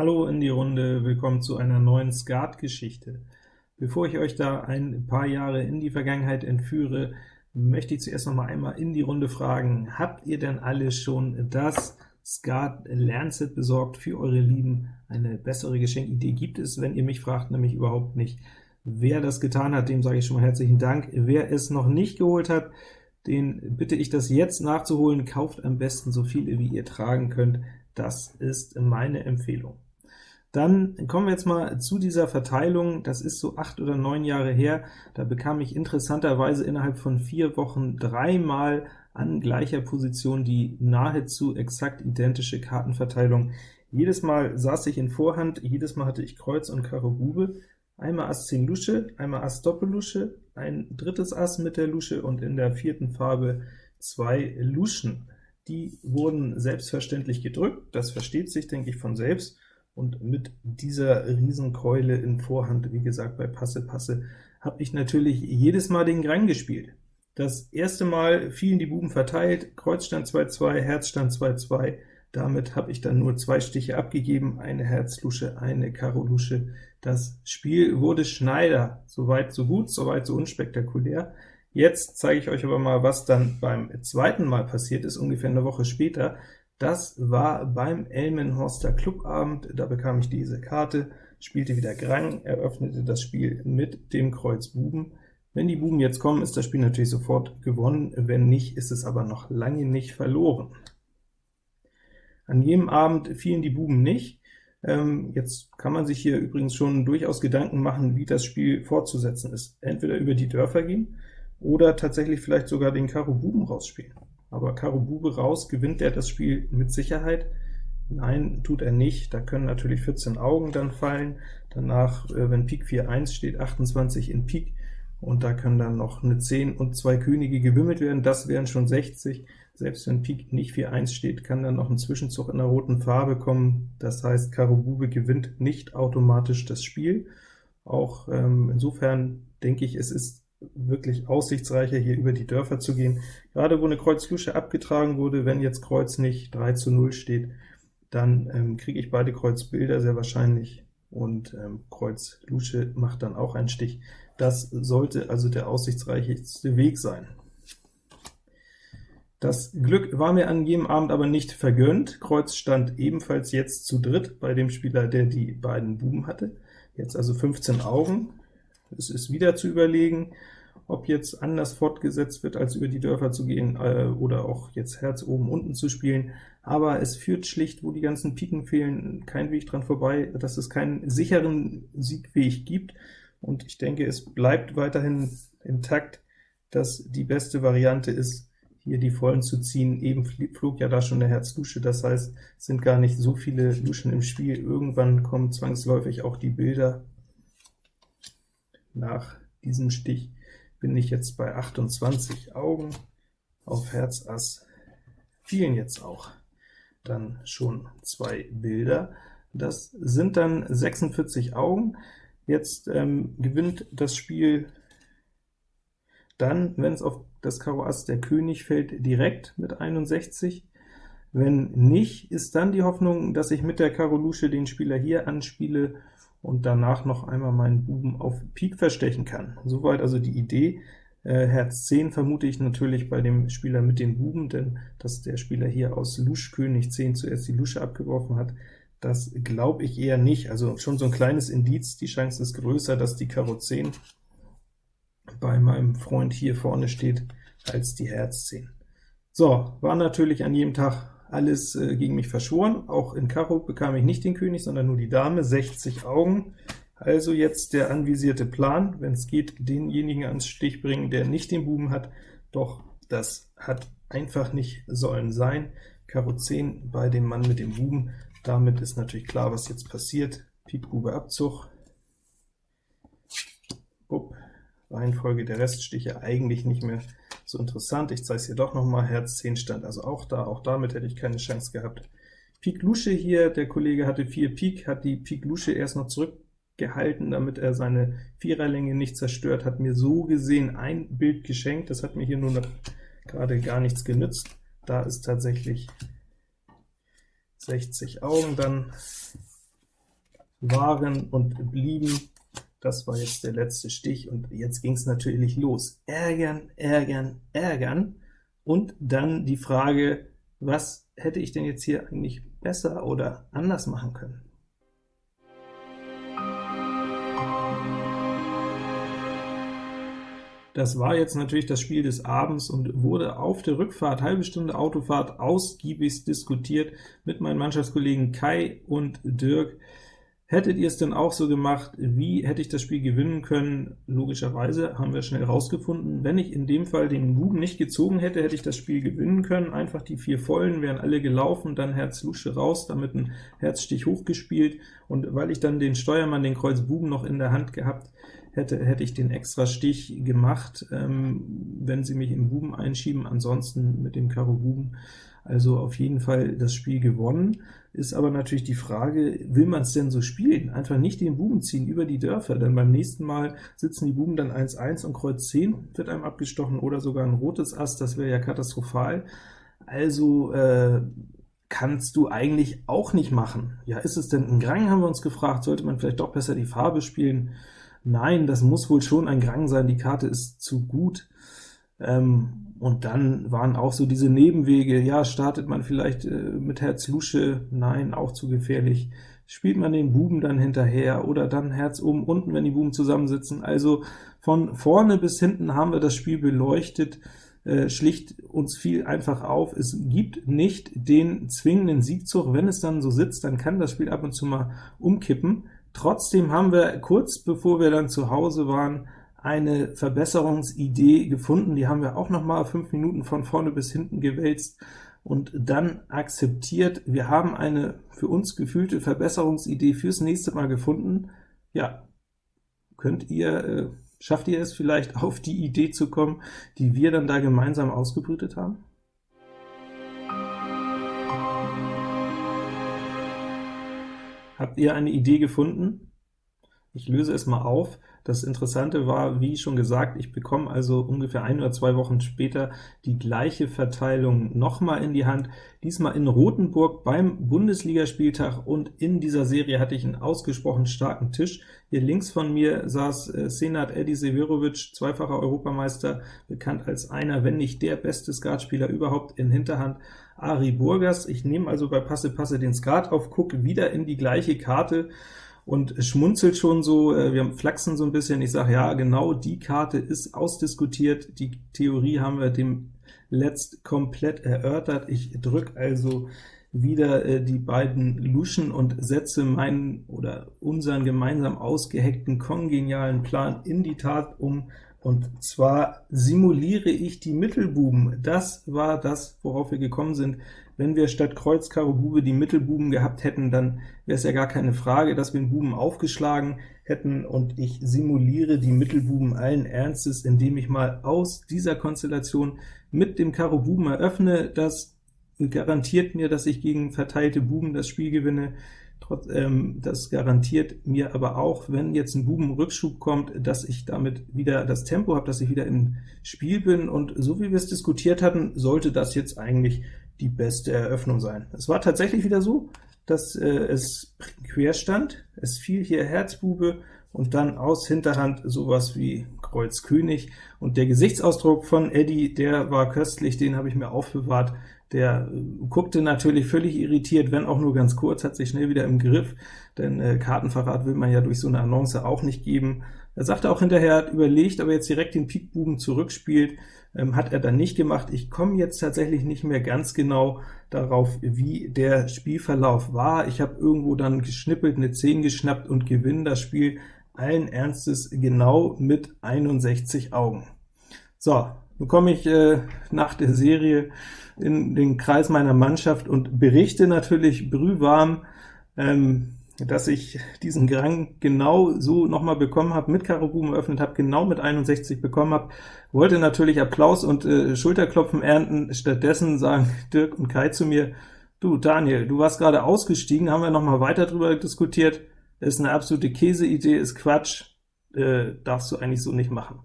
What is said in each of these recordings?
Hallo in die Runde, willkommen zu einer neuen Skat-Geschichte. Bevor ich euch da ein paar Jahre in die Vergangenheit entführe, möchte ich zuerst noch mal einmal in die Runde fragen, habt ihr denn alle schon das Skat Lernset besorgt für eure Lieben? Eine bessere Geschenkidee gibt es, wenn ihr mich fragt, nämlich überhaupt nicht. Wer das getan hat, dem sage ich schon mal herzlichen Dank. Wer es noch nicht geholt hat, den bitte ich, das jetzt nachzuholen. Kauft am besten so viele, wie ihr tragen könnt. Das ist meine Empfehlung. Dann kommen wir jetzt mal zu dieser Verteilung. Das ist so acht oder neun Jahre her. Da bekam ich interessanterweise innerhalb von vier Wochen dreimal an gleicher Position die nahezu exakt identische Kartenverteilung. Jedes Mal saß ich in Vorhand, jedes Mal hatte ich Kreuz und Karo Bube, einmal Ass 10 Lusche, einmal Ass Doppellusche, ein drittes Ass mit der Lusche und in der vierten Farbe zwei Luschen. Die wurden selbstverständlich gedrückt, das versteht sich, denke ich, von selbst, und mit dieser Riesenkeule in Vorhand, wie gesagt, bei Passe Passe, habe ich natürlich jedes Mal den Grang gespielt. Das erste Mal fielen die Buben verteilt, Kreuz stand 2-2, Herz stand 2-2, damit habe ich dann nur zwei Stiche abgegeben, eine Herzlusche, eine Karo-Lusche. Das Spiel wurde Schneider, soweit so gut, soweit so unspektakulär. Jetzt zeige ich euch aber mal, was dann beim zweiten Mal passiert ist, ungefähr eine Woche später. Das war beim Elmenhorster Clubabend, da bekam ich diese Karte, spielte wieder Grang, eröffnete das Spiel mit dem Kreuz Buben. Wenn die Buben jetzt kommen, ist das Spiel natürlich sofort gewonnen, wenn nicht, ist es aber noch lange nicht verloren. An jedem Abend fielen die Buben nicht. Ähm, jetzt kann man sich hier übrigens schon durchaus Gedanken machen, wie das Spiel fortzusetzen ist. Entweder über die Dörfer gehen, oder tatsächlich vielleicht sogar den Karo Buben rausspielen aber Karo Bube raus, gewinnt er das Spiel mit Sicherheit? Nein, tut er nicht. Da können natürlich 14 Augen dann fallen. Danach, äh, wenn Pik 4 1 steht, 28 in Pik, und da können dann noch eine 10 und zwei Könige gewimmelt werden, das wären schon 60. Selbst wenn Pik nicht 4 1 steht, kann dann noch ein Zwischenzug in der roten Farbe kommen. Das heißt, Karo Bube gewinnt nicht automatisch das Spiel. Auch ähm, insofern denke ich, es ist wirklich aussichtsreicher, hier über die Dörfer zu gehen. Gerade wo eine Kreuz-Lusche abgetragen wurde, wenn jetzt Kreuz nicht 3 zu 0 steht, dann ähm, kriege ich beide Kreuzbilder sehr wahrscheinlich, und ähm, Kreuz Lusche macht dann auch einen Stich. Das sollte also der aussichtsreichste Weg sein. Das Glück war mir an jedem Abend aber nicht vergönnt. Kreuz stand ebenfalls jetzt zu dritt bei dem Spieler, der die beiden Buben hatte. Jetzt also 15 Augen, es ist wieder zu überlegen, ob jetzt anders fortgesetzt wird, als über die Dörfer zu gehen, äh, oder auch jetzt Herz oben unten zu spielen, aber es führt schlicht, wo die ganzen Piken fehlen, kein Weg dran vorbei, dass es keinen sicheren Siegweg gibt, und ich denke, es bleibt weiterhin intakt, dass die beste Variante ist, hier die Vollen zu ziehen. Eben flog ja da schon eine Herz-Lusche, das heißt, es sind gar nicht so viele Luschen im Spiel. Irgendwann kommen zwangsläufig auch die Bilder, nach diesem Stich bin ich jetzt bei 28 Augen, auf Herz Ass fielen jetzt auch dann schon zwei Bilder. Das sind dann 46 Augen. Jetzt ähm, gewinnt das Spiel dann, wenn es auf das Karo Ass der König fällt, direkt mit 61. Wenn nicht, ist dann die Hoffnung, dass ich mit der Karo Lusche den Spieler hier anspiele und danach noch einmal meinen Buben auf Pik verstechen kann. Soweit also die Idee. Äh, Herz 10 vermute ich natürlich bei dem Spieler mit den Buben, denn dass der Spieler hier aus Lusch König 10 zuerst die Lusche abgeworfen hat, das glaube ich eher nicht. Also schon so ein kleines Indiz, die Chance ist größer, dass die Karo 10 bei meinem Freund hier vorne steht, als die Herz 10. So, war natürlich an jedem Tag alles äh, gegen mich verschworen. Auch in Karo bekam ich nicht den König, sondern nur die Dame, 60 Augen. Also jetzt der anvisierte Plan, wenn es geht, denjenigen ans Stich bringen, der nicht den Buben hat, doch das hat einfach nicht sollen sein. Karo 10 bei dem Mann mit dem Buben, damit ist natürlich klar, was jetzt passiert. Pik Bube Abzug. Upp. Reihenfolge der Reststiche eigentlich nicht mehr so interessant. Ich zeige es hier doch noch mal. Herz 10 stand also auch da, auch damit hätte ich keine Chance gehabt. Pik Lusche hier, der Kollege hatte 4 Pik, hat die Pik Lusche erst noch zurückgehalten, damit er seine Viererlänge nicht zerstört, hat mir so gesehen ein Bild geschenkt, das hat mir hier nur noch gerade gar nichts genützt. Da ist tatsächlich 60 Augen dann waren und blieben. Das war jetzt der letzte Stich, und jetzt ging es natürlich los. Ärgern, ärgern, ärgern, und dann die Frage, was hätte ich denn jetzt hier eigentlich besser oder anders machen können? Das war jetzt natürlich das Spiel des Abends und wurde auf der Rückfahrt, halbe Stunde Autofahrt, ausgiebig diskutiert mit meinen Mannschaftskollegen Kai und Dirk. Hättet ihr es denn auch so gemacht? Wie hätte ich das Spiel gewinnen können? Logischerweise haben wir schnell rausgefunden, wenn ich in dem Fall den Buben nicht gezogen hätte, hätte ich das Spiel gewinnen können. Einfach die vier Vollen wären alle gelaufen, dann Herz Lusche raus, damit ein Herzstich hochgespielt, und weil ich dann den Steuermann, den Kreuz Buben, noch in der Hand gehabt hätte, hätte ich den extra Stich gemacht, ähm, wenn sie mich im Buben einschieben, ansonsten mit dem Karo Buben. Also auf jeden Fall das Spiel gewonnen, ist aber natürlich die Frage, will man es denn so spielen? Einfach nicht den Buben ziehen über die Dörfer, denn beim nächsten Mal sitzen die Buben dann 1-1 und Kreuz 10 wird einem abgestochen, oder sogar ein rotes Ass, das wäre ja katastrophal. Also äh, kannst du eigentlich auch nicht machen. Ja, ist es denn ein Grang, haben wir uns gefragt, sollte man vielleicht doch besser die Farbe spielen? Nein, das muss wohl schon ein Grang sein, die Karte ist zu gut. Ähm, und dann waren auch so diese Nebenwege, ja, startet man vielleicht äh, mit Herz Lusche, nein, auch zu gefährlich. Spielt man den Buben dann hinterher, oder dann Herz oben unten, wenn die Buben zusammensitzen. Also von vorne bis hinten haben wir das Spiel beleuchtet, äh, schlicht uns fiel einfach auf, es gibt nicht den zwingenden Siegzug, wenn es dann so sitzt, dann kann das Spiel ab und zu mal umkippen, Trotzdem haben wir kurz bevor wir dann zu Hause waren, eine Verbesserungsidee gefunden, die haben wir auch noch mal fünf Minuten von vorne bis hinten gewälzt und dann akzeptiert. Wir haben eine für uns gefühlte Verbesserungsidee fürs nächste Mal gefunden. Ja, könnt ihr, äh, schafft ihr es vielleicht auf die Idee zu kommen, die wir dann da gemeinsam ausgebrütet haben? Habt ihr eine Idee gefunden? Ich löse es mal auf. Das Interessante war, wie schon gesagt, ich bekomme also ungefähr ein oder zwei Wochen später die gleiche Verteilung nochmal in die Hand, diesmal in Rothenburg beim Bundesligaspieltag, und in dieser Serie hatte ich einen ausgesprochen starken Tisch. Hier links von mir saß äh, Senat Edi Severovic, zweifacher Europameister, bekannt als einer, wenn nicht der beste Skatspieler überhaupt in Hinterhand, Ari Burgas. Ich nehme also bei Passe Passe den Skat auf, gucke wieder in die gleiche Karte und schmunzelt schon so, äh, wir flachsen so ein bisschen, ich sage, ja, genau die Karte ist ausdiskutiert, die Theorie haben wir dem letzt komplett erörtert. Ich drücke also wieder äh, die beiden Luschen und setze meinen oder unseren gemeinsam ausgehackten kongenialen Plan in die Tat um, und zwar simuliere ich die Mittelbuben. Das war das, worauf wir gekommen sind. Wenn wir statt Kreuz, Karo, Bube die Mittelbuben gehabt hätten, dann wäre es ja gar keine Frage, dass wir den Buben aufgeschlagen hätten, und ich simuliere die Mittelbuben allen Ernstes, indem ich mal aus dieser Konstellation mit dem Karo Buben eröffne. Das garantiert mir, dass ich gegen verteilte Buben das Spiel gewinne. Trotz, ähm, das garantiert mir aber auch, wenn jetzt ein Bubenrückschub kommt, dass ich damit wieder das Tempo habe, dass ich wieder im Spiel bin, und so wie wir es diskutiert hatten, sollte das jetzt eigentlich die beste Eröffnung sein. Es war tatsächlich wieder so, dass äh, es quer stand, es fiel hier Herzbube, und dann aus Hinterhand sowas wie Kreuz König, und der Gesichtsausdruck von Eddie, der war köstlich, den habe ich mir aufbewahrt, der äh, guckte natürlich völlig irritiert, wenn auch nur ganz kurz, hat sich schnell wieder im Griff, denn äh, Kartenverrat will man ja durch so eine Annonce auch nicht geben. Er sagte auch hinterher, hat überlegt, ob er jetzt direkt den Pikbuben zurückspielt, ähm, hat er dann nicht gemacht. Ich komme jetzt tatsächlich nicht mehr ganz genau darauf, wie der Spielverlauf war. Ich habe irgendwo dann geschnippelt, eine 10 geschnappt und gewinne das Spiel allen Ernstes genau mit 61 Augen. So, nun komme ich äh, nach der Serie in den Kreis meiner Mannschaft und berichte natürlich brühwarm, ähm, dass ich diesen Grang genau so nochmal bekommen habe, mit Karo Buben eröffnet habe, genau mit 61 bekommen habe, wollte natürlich Applaus und äh, Schulterklopfen ernten, stattdessen sagen Dirk und Kai zu mir, du Daniel, du warst gerade ausgestiegen, haben wir nochmal weiter drüber diskutiert, ist eine absolute Käseidee, ist Quatsch, äh, darfst du eigentlich so nicht machen.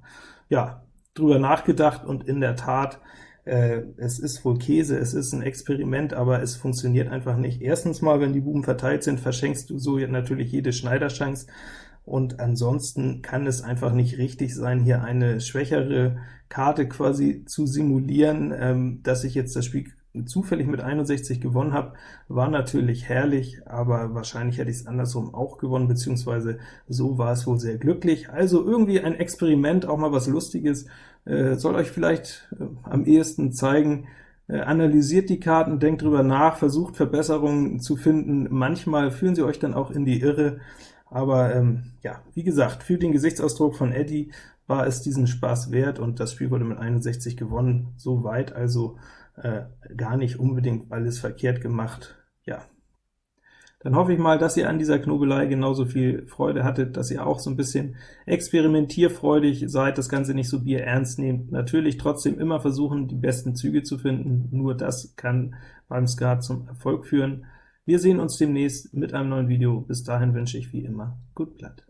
Ja, drüber nachgedacht, und in der Tat äh, es ist wohl Käse, es ist ein Experiment, aber es funktioniert einfach nicht. Erstens mal, wenn die Buben verteilt sind, verschenkst du so natürlich jede Schneiderchance, und ansonsten kann es einfach nicht richtig sein, hier eine schwächere Karte quasi zu simulieren. Ähm, dass ich jetzt das Spiel zufällig mit 61 gewonnen habe, war natürlich herrlich, aber wahrscheinlich hätte ich es andersrum auch gewonnen, beziehungsweise so war es wohl sehr glücklich. Also irgendwie ein Experiment, auch mal was Lustiges, äh, soll euch vielleicht äh, am ehesten zeigen, äh, analysiert die Karten, denkt drüber nach, versucht Verbesserungen zu finden. Manchmal fühlen sie euch dann auch in die Irre, aber ähm, ja, wie gesagt, für den Gesichtsausdruck von Eddie war es diesen Spaß wert, und das Spiel wurde mit 61 gewonnen, so weit also äh, gar nicht unbedingt alles verkehrt gemacht. Ja, dann hoffe ich mal, dass ihr an dieser Knobelei genauso viel Freude hattet, dass ihr auch so ein bisschen experimentierfreudig seid, das Ganze nicht so bierernst nehmt. Natürlich trotzdem immer versuchen, die besten Züge zu finden, nur das kann beim Skat zum Erfolg führen. Wir sehen uns demnächst mit einem neuen Video. Bis dahin wünsche ich wie immer gut Blatt.